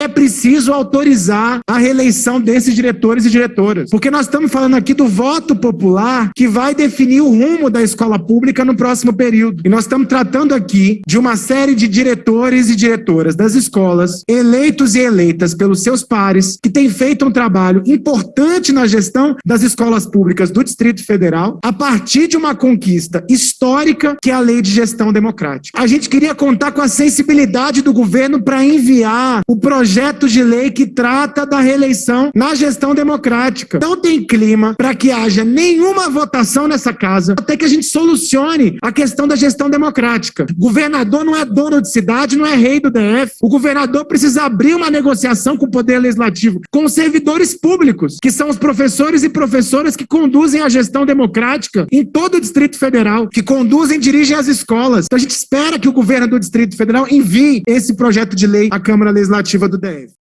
é preciso autorizar a reeleição desses diretores e diretoras. Porque nós estamos falando aqui do voto popular que vai definir o rumo da escola pública no próximo período. E nós estamos tratando aqui de uma série de diretores e diretoras das escolas, eleitos e eleitas pelos seus pares, que têm feito um trabalho importante na gestão das escolas públicas do Distrito Federal, a partir de uma conquista histórica que é a Lei de Gestão Democrática. A gente queria contar com a sensibilidade do governo para enviar o projeto de lei que trata da reeleição na gestão democrática. Não tem clima para que haja nenhuma votação nessa casa até que a gente solucione a questão da gestão democrática. Governador não é dono de cidade, não é rei do DF. O governador precisa abrir uma negociação com o poder legislativo, com os servidores públicos, que são os professores e professoras que conduzem a gestão democrática em todo o Distrito Federal, que conduzem e dirigem as escolas. Então a gente espera que o governo do Distrito Federal envie esse projeto de lei à Câmara Legislativa do DF.